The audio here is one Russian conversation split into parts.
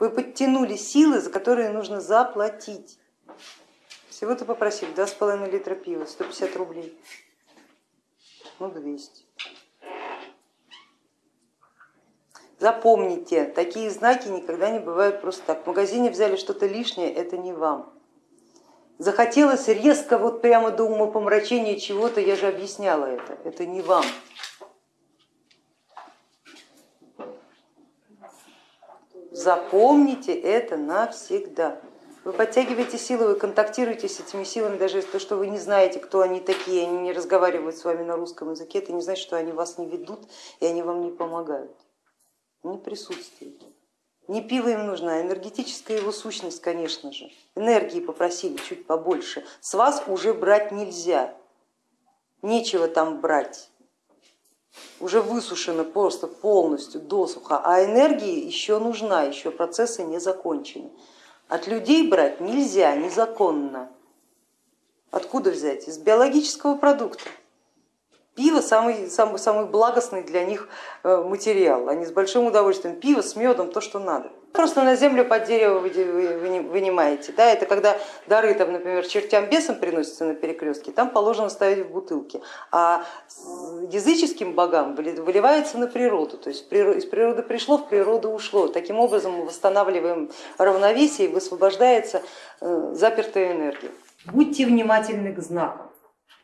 Вы подтянули силы, за которые нужно заплатить. Всего-то попросили 2,5 литра пива, 150 рублей. Ну 200. Запомните, такие знаки никогда не бывают просто так. В магазине взяли что-то лишнее, это не вам. Захотелось резко, вот прямо до умопомрачения чего-то, я же объясняла это, это не вам. Запомните это навсегда. Вы подтягиваете силы, вы контактируете с этими силами, даже то, что вы не знаете, кто они такие, они не разговаривают с вами на русском языке, это не значит, что они вас не ведут и они вам не помогают. Они присутствуют. Не пиво им нужно, а энергетическая его сущность, конечно же. Энергии попросили чуть побольше. С вас уже брать нельзя, нечего там брать. Уже высушено просто полностью досуха, а энергии еще нужна, еще процессы не закончены. От людей брать нельзя, незаконно. Откуда взять? Из биологического продукта. Пиво самый, самый, самый благостный для них э, материал. Они с большим удовольствием пиво с медом, то, что надо. Просто на землю под дерево вынимаете. Да, это когда дары, там, например, чертям бесам приносятся на перекрестке, там положено ставить в бутылки. А языческим богам выливается на природу. То есть из природы пришло, в природу ушло. Таким образом мы восстанавливаем равновесие и высвобождается э, запертая энергия. Будьте внимательны к знакам.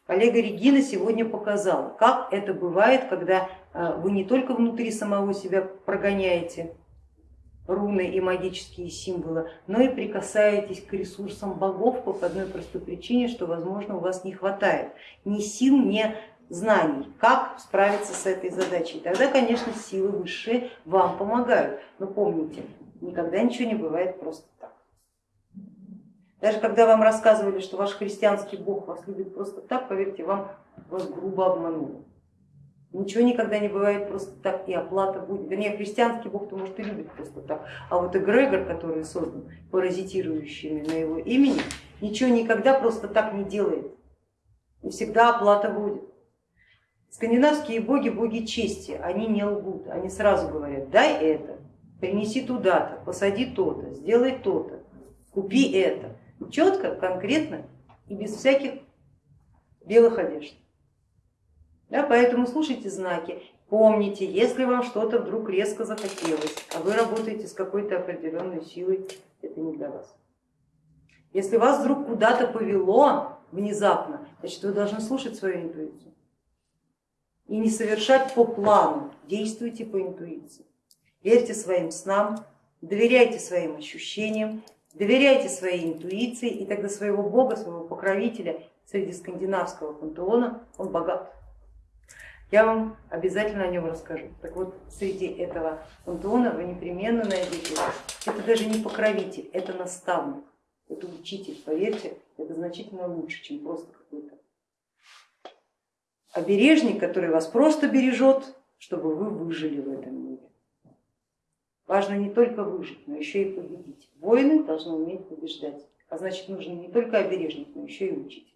Коллега Регина сегодня показала, как это бывает, когда э, вы не только внутри самого себя прогоняете руны и магические символы, но и прикасаетесь к ресурсам богов по одной простой причине, что возможно у вас не хватает ни сил, ни знаний, как справиться с этой задачей. Тогда, конечно, силы высшие вам помогают, но помните, никогда ничего не бывает просто так. Даже когда вам рассказывали, что ваш христианский бог вас любит просто так, поверьте, вам вас грубо обманули. Ничего никогда не бывает просто так, и оплата будет. Вернее, христианский бог то может и любит просто так, а вот эгрегор, который создан паразитирующими на его имени, ничего никогда просто так не делает. И всегда оплата будет. Скандинавские боги, боги чести, они не лгут, они сразу говорят, дай это, принеси туда-то, посади то-то, сделай то-то, купи это четко, конкретно и без всяких белых одежд. Да, поэтому слушайте знаки, помните, если вам что-то вдруг резко захотелось, а вы работаете с какой-то определенной силой, это не для вас. Если вас вдруг куда-то повело внезапно, значит вы должны слушать свою интуицию и не совершать по плану, действуйте по интуиции. Верьте своим снам, доверяйте своим ощущениям Доверяйте своей интуиции, и тогда своего бога, своего покровителя среди скандинавского пантеона он богат. Я вам обязательно о нем расскажу. Так вот, среди этого пантеона вы непременно найдете, это даже не покровитель, это наставник, это учитель, поверьте, это значительно лучше, чем просто какой-то обережник, который вас просто бережет, чтобы вы выжили в этом мире. Важно не только выжить, но еще и победить. Воины должны уметь побеждать, а значит нужно не только обережник, но еще и учить.